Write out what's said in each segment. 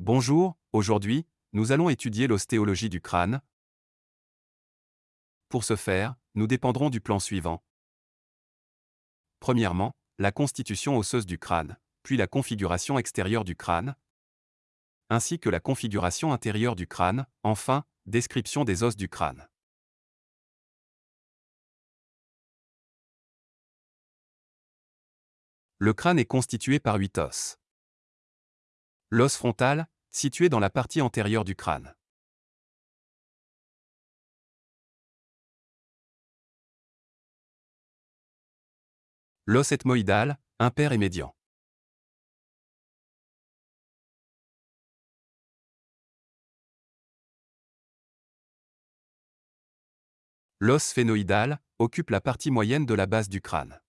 Bonjour, aujourd'hui, nous allons étudier l'ostéologie du crâne. Pour ce faire, nous dépendrons du plan suivant. Premièrement, la constitution osseuse du crâne, puis la configuration extérieure du crâne, ainsi que la configuration intérieure du crâne, enfin, description des os du crâne. Le crâne est constitué par huit os. L'os frontal, situé dans la partie antérieure du crâne. L'os ethmoïdal, impair et médian. L'os sphénoïdal occupe la partie moyenne de la base du crâne.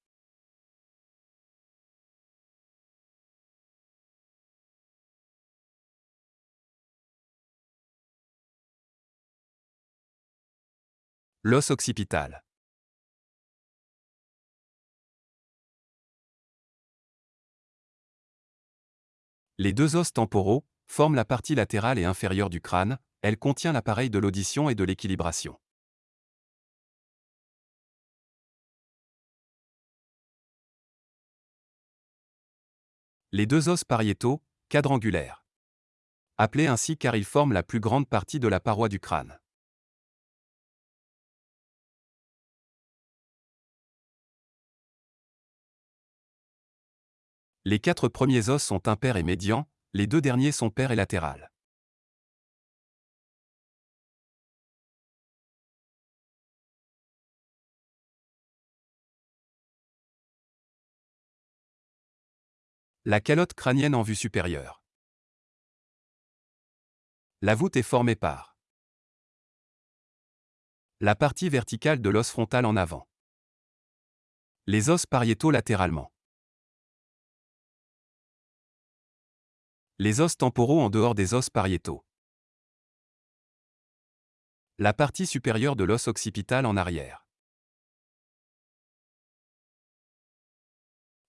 L'os occipital. Les deux os temporaux forment la partie latérale et inférieure du crâne, elle contient l'appareil de l'audition et de l'équilibration. Les deux os pariétaux, quadrangulaires. Appelés ainsi car ils forment la plus grande partie de la paroi du crâne. Les quatre premiers os sont impairs et médians, les deux derniers sont pairs et latérales. La calotte crânienne en vue supérieure. La voûte est formée par la partie verticale de l'os frontal en avant. Les os pariétaux latéralement. Les os temporaux en dehors des os pariétaux. La partie supérieure de l'os occipital en arrière.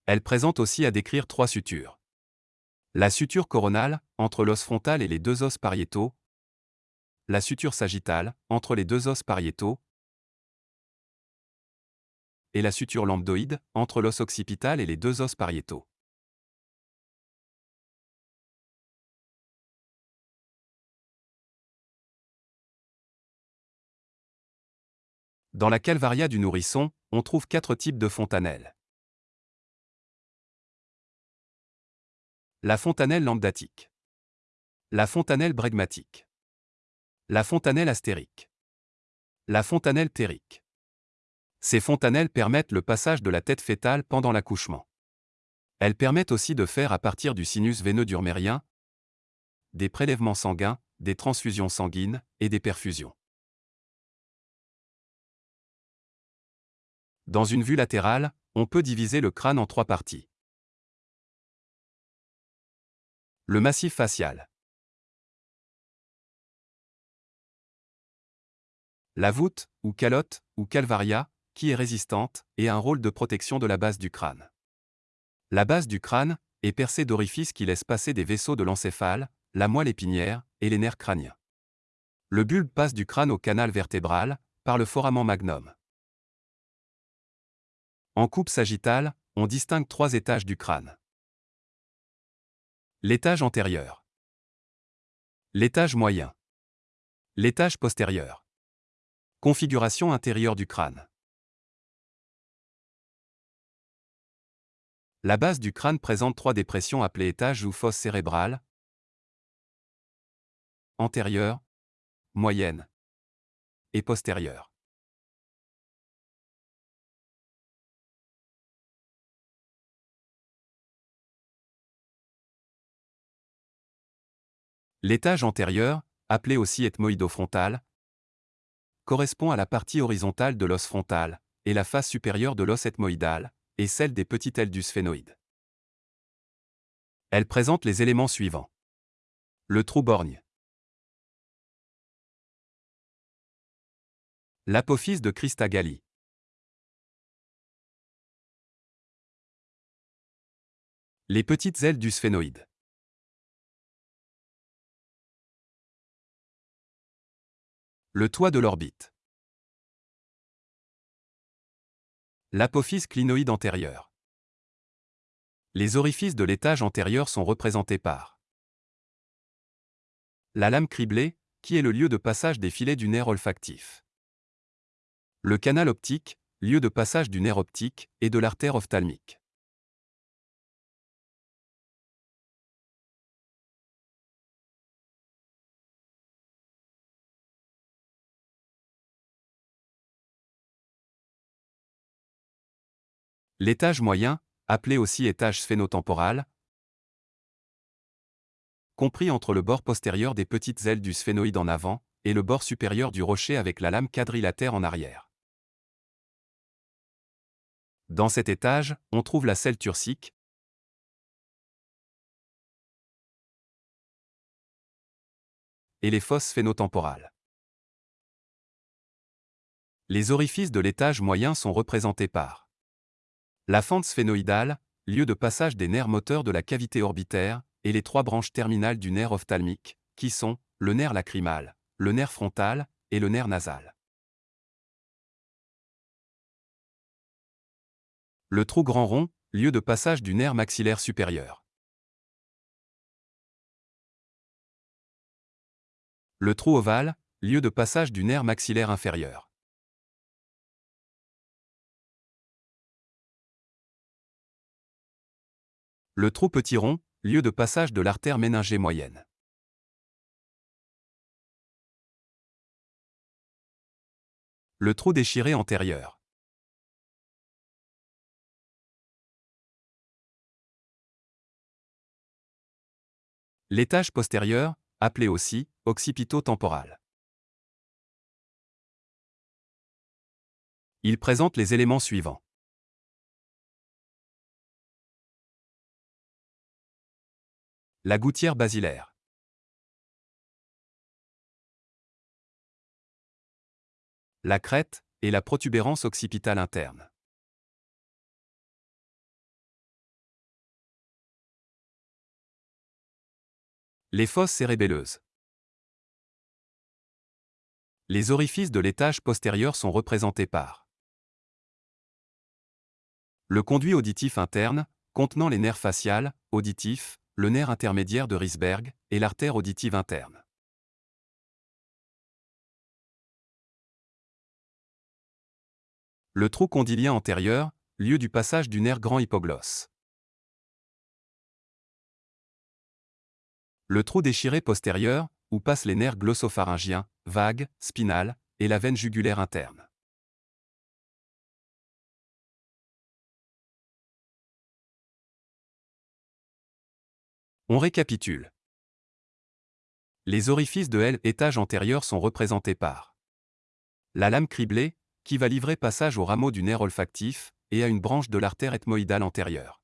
Elle présente aussi à décrire trois sutures. La suture coronale, entre l'os frontal et les deux os pariétaux. La suture sagittale, entre les deux os pariétaux. Et la suture lambdoïde, entre l'os occipital et les deux os pariétaux. Dans la calvaria du nourrisson, on trouve quatre types de fontanelles. La fontanelle lambdatique. La fontanelle bregmatique. La fontanelle astérique. La fontanelle térique. Ces fontanelles permettent le passage de la tête fétale pendant l'accouchement. Elles permettent aussi de faire à partir du sinus veineux durmérien des prélèvements sanguins, des transfusions sanguines et des perfusions. Dans une vue latérale, on peut diviser le crâne en trois parties. Le massif facial. La voûte, ou calotte, ou calvaria, qui est résistante, et a un rôle de protection de la base du crâne. La base du crâne est percée d'orifices qui laissent passer des vaisseaux de l'encéphale, la moelle épinière et les nerfs crâniens. Le bulbe passe du crâne au canal vertébral, par le foramen magnum. En coupe sagittale, on distingue trois étages du crâne. L'étage antérieur. L'étage moyen. L'étage postérieur. Configuration intérieure du crâne. La base du crâne présente trois dépressions appelées étages ou fosses cérébrales. Antérieure, moyenne et postérieure. L'étage antérieur, appelé aussi ethmoïdofrontal, correspond à la partie horizontale de l'os frontal, et la face supérieure de l'os ethmoïdal, et celle des petits ailes du sphénoïde. Elle présente les éléments suivants. Le trou borgne. L'apophyse de Christagalli. Les petites ailes du sphénoïde. Le toit de l'orbite. L'apophyse clinoïde antérieure. Les orifices de l'étage antérieur sont représentés par la lame criblée, qui est le lieu de passage des filets du nerf olfactif. Le canal optique, lieu de passage du nerf optique et de l'artère ophtalmique. L'étage moyen, appelé aussi étage sphénotemporal, compris entre le bord postérieur des petites ailes du sphénoïde en avant et le bord supérieur du rocher avec la lame quadrilatère en arrière. Dans cet étage, on trouve la selle turcique, et les fosses sphénotemporales. Les orifices de l'étage moyen sont représentés par la fente sphénoïdale, lieu de passage des nerfs moteurs de la cavité orbitaire, et les trois branches terminales du nerf ophtalmique, qui sont le nerf lacrymal, le nerf frontal et le nerf nasal. Le trou grand rond, lieu de passage du nerf maxillaire supérieur. Le trou ovale, lieu de passage du nerf maxillaire inférieur. Le trou petit rond, lieu de passage de l'artère méningée moyenne. Le trou déchiré antérieur. L'étage postérieur, appelé aussi occipito-temporal. Il présente les éléments suivants. La gouttière basilaire. La crête et la protubérance occipitale interne. Les fosses cérébelleuses. Les orifices de l'étage postérieur sont représentés par le conduit auditif interne, contenant les nerfs faciales, auditifs, le nerf intermédiaire de Risberg et l'artère auditive interne. Le trou condylien antérieur, lieu du passage du nerf grand hypoglosse. Le trou déchiré postérieur, où passent les nerfs glossopharyngiens, vagues, spinales, et la veine jugulaire interne. On récapitule. Les orifices de L étage antérieur sont représentés par la lame criblée, qui va livrer passage au rameau du nerf olfactif et à une branche de l'artère ethmoïdale antérieure.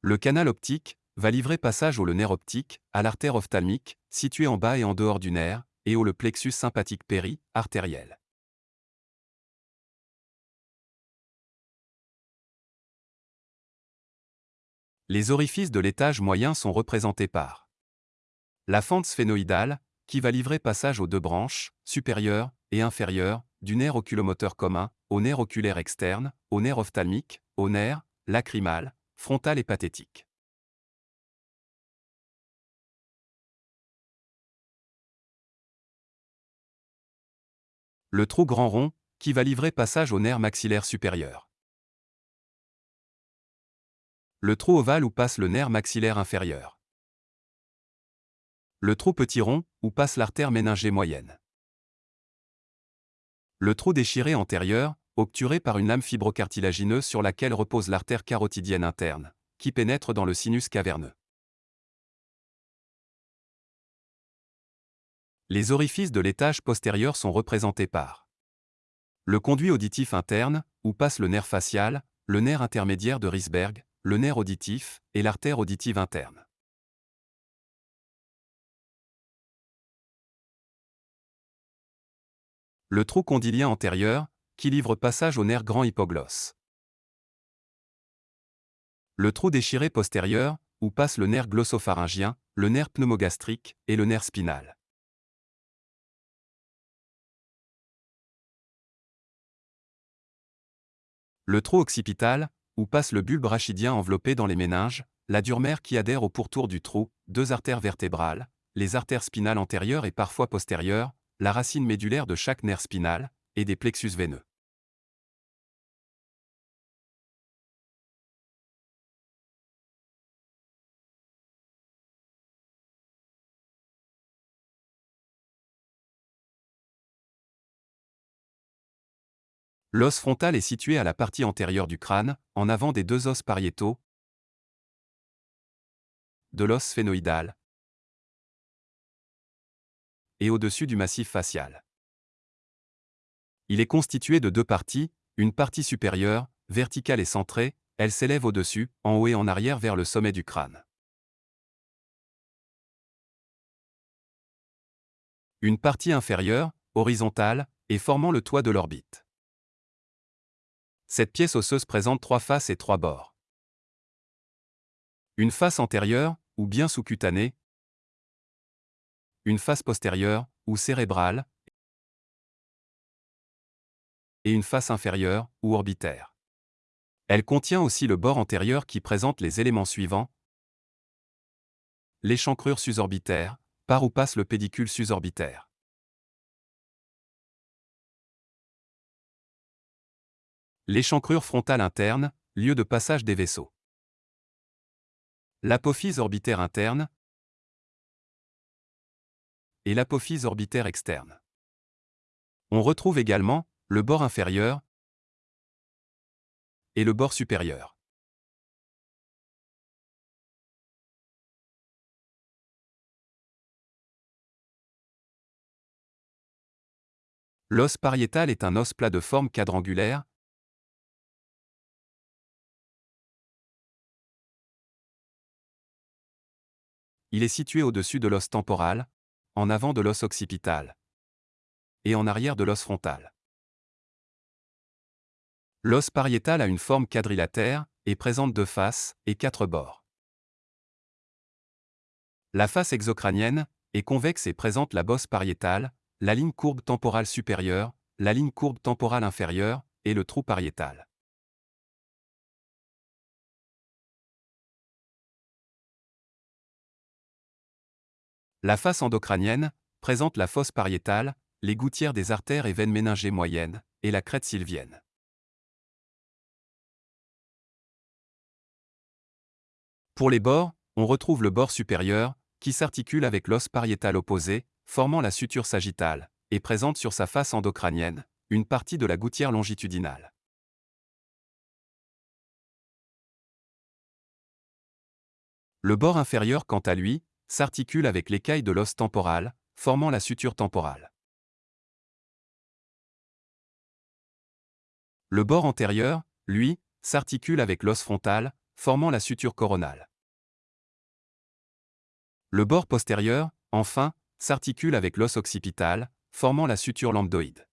Le canal optique va livrer passage au nerf optique, à l'artère ophtalmique, située en bas et en dehors du nerf, et au le plexus sympathique péri, artériel. Les orifices de l'étage moyen sont représentés par la fente sphénoïdale, qui va livrer passage aux deux branches, supérieure et inférieure, du nerf oculomoteur commun, au nerf oculaire externe, au nerf ophtalmique, au nerf lacrymal, frontal et pathétique. Le trou grand rond, qui va livrer passage au nerf maxillaire supérieur le trou ovale où passe le nerf maxillaire inférieur. Le trou petit rond, où passe l'artère méningée moyenne. Le trou déchiré antérieur, obturé par une lame fibrocartilagineuse sur laquelle repose l'artère carotidienne interne, qui pénètre dans le sinus caverneux. Les orifices de l'étage postérieur sont représentés par le conduit auditif interne, où passe le nerf facial, le nerf intermédiaire de Risberg, le nerf auditif et l'artère auditive interne. Le trou condylien antérieur, qui livre passage au nerf grand hypoglosse. Le trou déchiré postérieur, où passent le nerf glossopharyngien, le nerf pneumogastrique et le nerf spinal. Le trou occipital, où passe le bulbe rachidien enveloppé dans les méninges, la dure-mère qui adhère au pourtour du trou, deux artères vertébrales, les artères spinales antérieures et parfois postérieures, la racine médulaire de chaque nerf spinal, et des plexus veineux. L'os frontal est situé à la partie antérieure du crâne, en avant des deux os pariétaux, de l'os sphénoïdal et au-dessus du massif facial. Il est constitué de deux parties, une partie supérieure, verticale et centrée, elle s'élève au-dessus, en haut et en arrière vers le sommet du crâne. Une partie inférieure, horizontale, et formant le toit de l'orbite. Cette pièce osseuse présente trois faces et trois bords. Une face antérieure, ou bien sous-cutanée. Une face postérieure, ou cérébrale. Et une face inférieure, ou orbitaire. Elle contient aussi le bord antérieur qui présente les éléments suivants. L'échancrure susorbitaire, par où passe le pédicule susorbitaire. L'échancrure frontale interne, lieu de passage des vaisseaux. L'apophyse orbitaire interne et l'apophyse orbitaire externe. On retrouve également le bord inférieur et le bord supérieur. L'os pariétal est un os plat de forme quadrangulaire, Il est situé au-dessus de l'os temporal, en avant de l'os occipital et en arrière de l'os frontal. L'os pariétal a une forme quadrilatère et présente deux faces et quatre bords. La face exocrânienne est convexe et présente la bosse pariétale, la ligne courbe temporale supérieure, la ligne courbe temporale inférieure et le trou pariétal. La face endocrânienne présente la fosse pariétale, les gouttières des artères et veines méningées moyennes, et la crête sylvienne. Pour les bords, on retrouve le bord supérieur, qui s'articule avec l'os pariétal opposé, formant la suture sagittale, et présente sur sa face endocrânienne, une partie de la gouttière longitudinale. Le bord inférieur, quant à lui, s'articule avec l'écaille de l'os temporal, formant la suture temporale. Le bord antérieur, lui, s'articule avec l'os frontal, formant la suture coronale. Le bord postérieur, enfin, s'articule avec l'os occipital, formant la suture lambdoïde.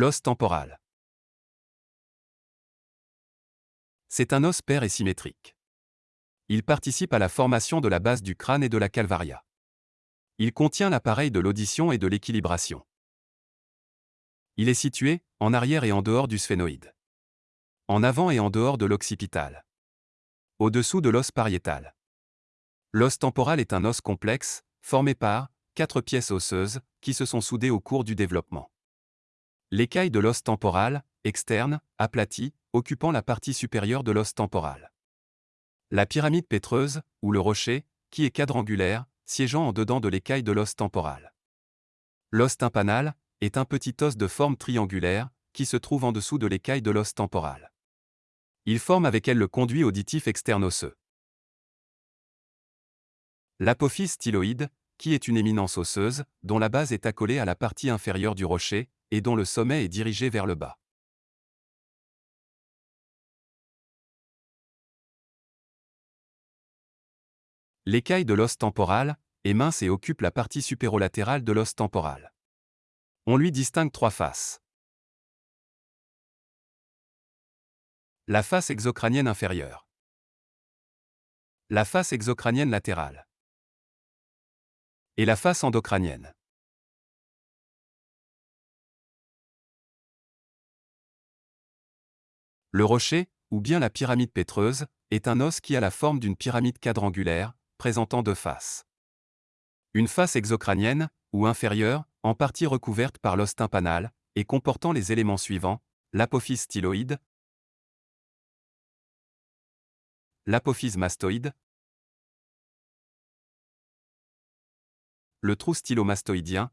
L'os temporal. C'est un os pair et symétrique. Il participe à la formation de la base du crâne et de la calvaria. Il contient l'appareil de l'audition et de l'équilibration. Il est situé, en arrière et en dehors du sphénoïde. En avant et en dehors de l'occipital. Au-dessous de l'os pariétal. L'os temporal est un os complexe, formé par quatre pièces osseuses, qui se sont soudées au cours du développement. L'écaille de l'os temporal, externe, aplatie, occupant la partie supérieure de l'os temporal. La pyramide pétreuse, ou le rocher, qui est quadrangulaire, siégeant en dedans de l'écaille de l'os temporal. L'os tympanal, est un petit os de forme triangulaire, qui se trouve en dessous de l'écaille de l'os temporal. Il forme avec elle le conduit auditif externe osseux. L'apophyse styloïde, qui est une éminence osseuse, dont la base est accolée à la partie inférieure du rocher, et dont le sommet est dirigé vers le bas. L'écaille de l'os temporal est mince et occupe la partie supérolatérale de l'os temporal. On lui distingue trois faces. La face exocrânienne inférieure. La face exocrânienne latérale. Et la face endocrânienne. Le rocher, ou bien la pyramide pétreuse, est un os qui a la forme d'une pyramide quadrangulaire, présentant deux faces. Une face exocrânienne, ou inférieure, en partie recouverte par l'os tympanal, et comportant les éléments suivants, l'apophyse styloïde, l'apophyse mastoïde, le trou stylomastoïdien,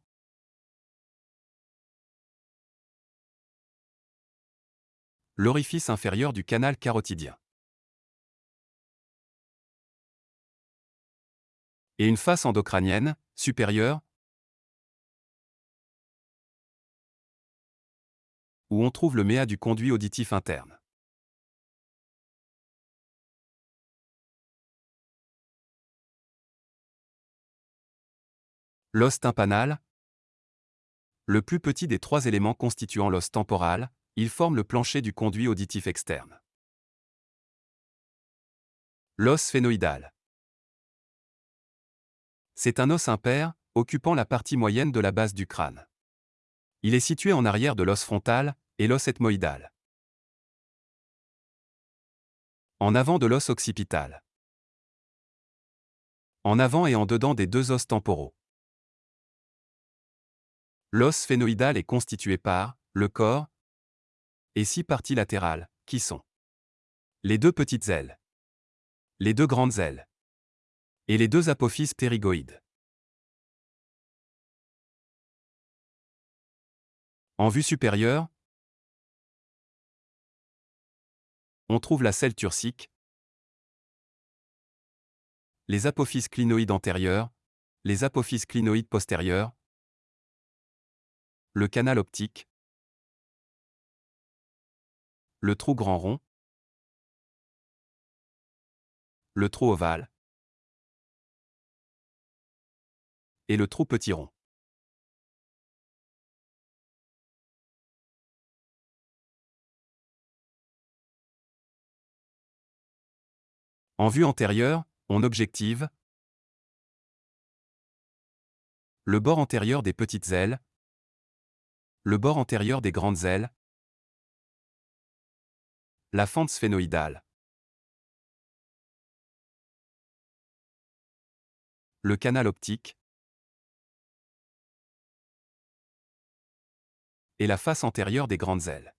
l'orifice inférieur du canal carotidien. Et une face endocrânienne, supérieure, où on trouve le méa du conduit auditif interne. L'os tympanal, le plus petit des trois éléments constituant l'os temporal, il forme le plancher du conduit auditif externe. L'os phénoïdal. C'est un os impair, occupant la partie moyenne de la base du crâne. Il est situé en arrière de l'os frontal et l'os ethmoïdal. En avant de l'os occipital. En avant et en dedans des deux os temporaux. L'os phénoïdal est constitué par le corps et six parties latérales, qui sont? Les deux petites ailes, les deux grandes ailes. Et les deux apophyses ptérygoïdes. En vue supérieure, on trouve la selle turcique, les apophyses clinoïdes antérieures, les apophyses clinoïdes postérieures, le canal optique, le trou grand rond, le trou ovale et le trou petit rond. En vue antérieure, on objective le bord antérieur des petites ailes, le bord antérieur des grandes ailes, la fente sphénoïdale, le canal optique et la face antérieure des grandes ailes.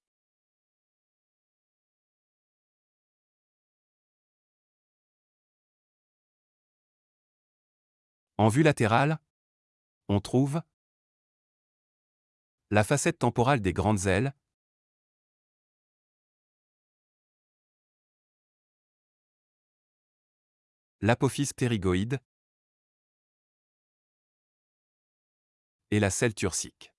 En vue latérale, on trouve la facette temporale des grandes ailes, l'apophyse ptérygoïde et la selle turcique.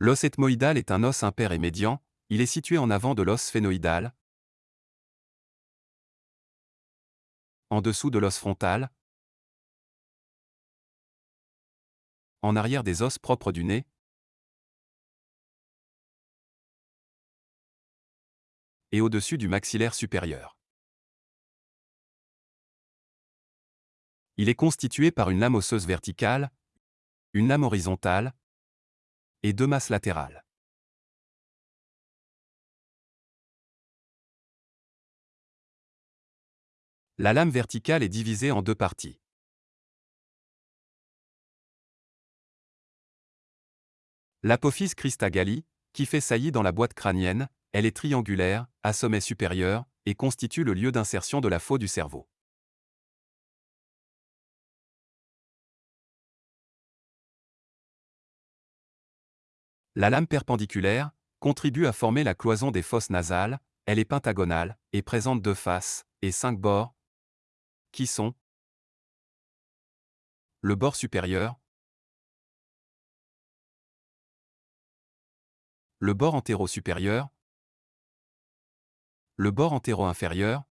L'os ethmoïdal est un os impair et médian, il est situé en avant de l'os sphénoïdal, en dessous de l'os frontal, en arrière des os propres du nez, et au-dessus du maxillaire supérieur. Il est constitué par une lame osseuse verticale, une lame horizontale, et deux masses latérales. La lame verticale est divisée en deux parties. L'apophyse Christagalli, qui fait saillie dans la boîte crânienne, elle est triangulaire, à sommet supérieur, et constitue le lieu d'insertion de la faux du cerveau. La lame perpendiculaire contribue à former la cloison des fosses nasales, elle est pentagonale et présente deux faces et cinq bords, qui sont le bord supérieur, le bord antéro-supérieur, le bord antéro-inférieur.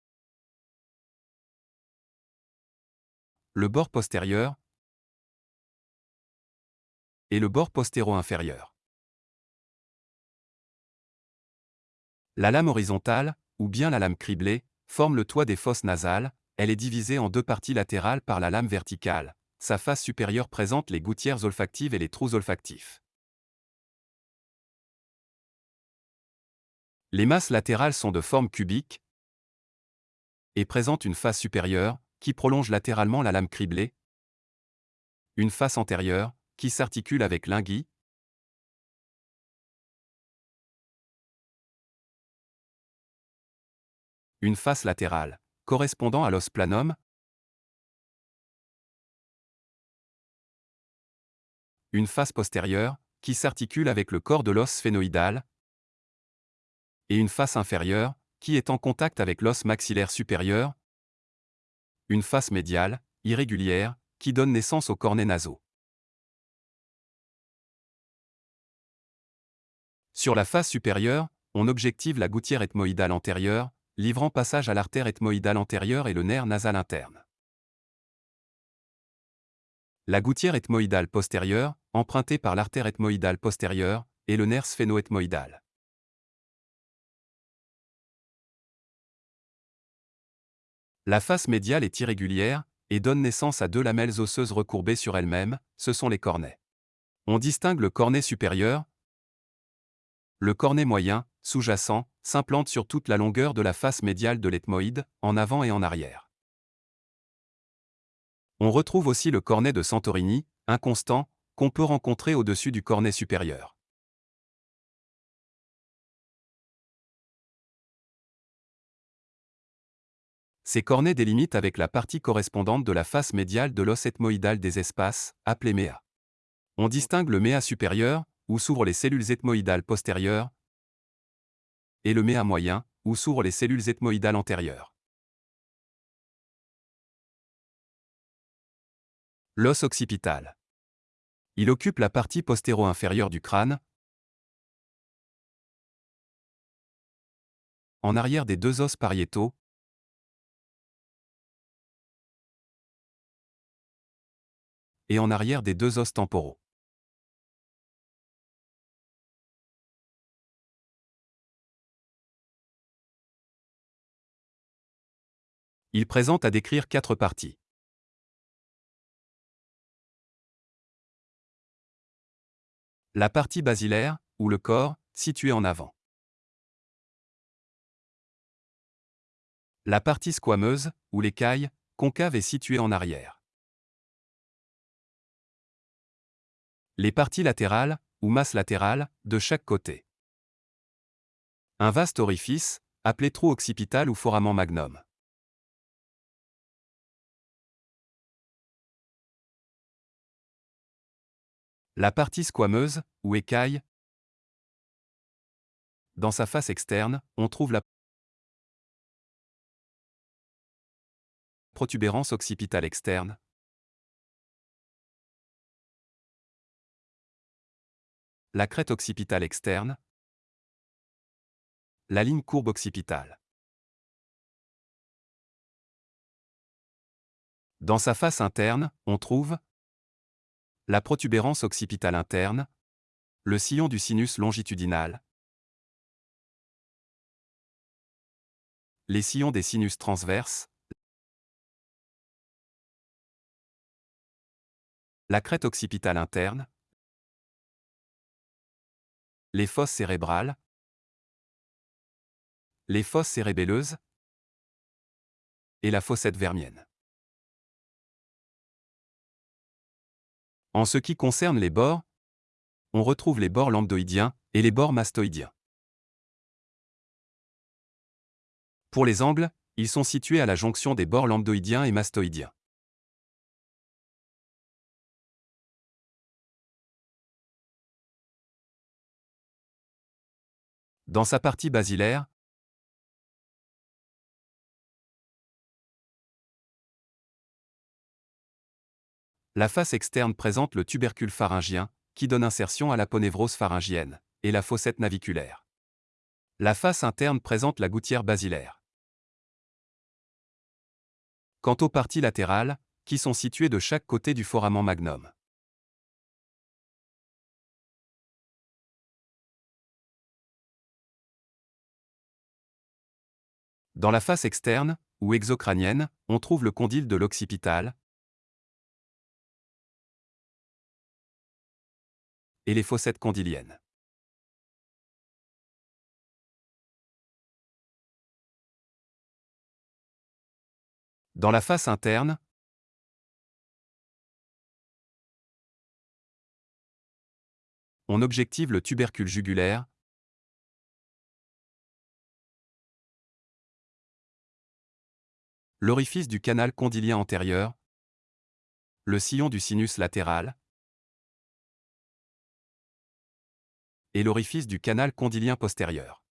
Le bord postérieur. Et le bord postéro-inférieur. La lame horizontale, ou bien la lame criblée, forme le toit des fosses nasales, elle est divisée en deux parties latérales par la lame verticale. Sa face supérieure présente les gouttières olfactives et les trous olfactifs. Les masses latérales sont de forme cubique et présentent une face supérieure, qui prolonge latéralement la lame criblée, une face antérieure, qui s'articule avec l'ingui, une face latérale, correspondant à l'os planum, une face postérieure, qui s'articule avec le corps de l'os sphénoïdal, et une face inférieure, qui est en contact avec l'os maxillaire supérieur, une face médiale, irrégulière, qui donne naissance aux cornets nasaux. Sur la face supérieure, on objective la gouttière ethmoïdale antérieure, livrant passage à l'artère ethmoïdale antérieure et le nerf nasal interne. La gouttière ethmoïdale postérieure, empruntée par l'artère ethmoïdale postérieure, et le nerf sphénoethmoïdal. La face médiale est irrégulière et donne naissance à deux lamelles osseuses recourbées sur elles-mêmes, ce sont les cornets. On distingue le cornet supérieur, le cornet moyen, sous-jacent, s'implante sur toute la longueur de la face médiale de l'ethmoïde, en avant et en arrière. On retrouve aussi le cornet de Santorini, inconstant, qu'on peut rencontrer au-dessus du cornet supérieur. Ces cornets délimitent avec la partie correspondante de la face médiale de l'os ethmoïdal des espaces, appelé méa. On distingue le méa supérieur, où s'ouvrent les cellules ethmoïdales postérieures, et le méa moyen, où s'ouvrent les cellules ethmoïdales antérieures. L'os occipital. Il occupe la partie postéro-inférieure du crâne, en arrière des deux os pariétaux, et en arrière des deux os temporaux. Il présente à décrire quatre parties. La partie basilaire, ou le corps, situé en avant. La partie squameuse, ou l'écaille, concave est située en arrière. Les parties latérales, ou masses latérales, de chaque côté. Un vaste orifice, appelé trou occipital ou foramen magnum. La partie squameuse, ou écaille. Dans sa face externe, on trouve la protubérance occipitale externe, la crête occipitale externe, la ligne courbe occipitale. Dans sa face interne, on trouve la protubérance occipitale interne, le sillon du sinus longitudinal, les sillons des sinus transverses, la crête occipitale interne, les fosses cérébrales, les fosses cérébelleuses et la fossette vermienne. En ce qui concerne les bords, on retrouve les bords lambdoïdiens et les bords mastoïdiens. Pour les angles, ils sont situés à la jonction des bords lambdoïdiens et mastoïdiens. Dans sa partie basilaire, la face externe présente le tubercule pharyngien, qui donne insertion à la ponévrose pharyngienne, et la fossette naviculaire. La face interne présente la gouttière basilaire. Quant aux parties latérales, qui sont situées de chaque côté du foramen magnum. Dans la face externe, ou exocrânienne, on trouve le condyle de l'occipital et les fossettes condyliennes. Dans la face interne, on objective le tubercule jugulaire, l'orifice du canal condylien antérieur, le sillon du sinus latéral et l'orifice du canal condylien postérieur.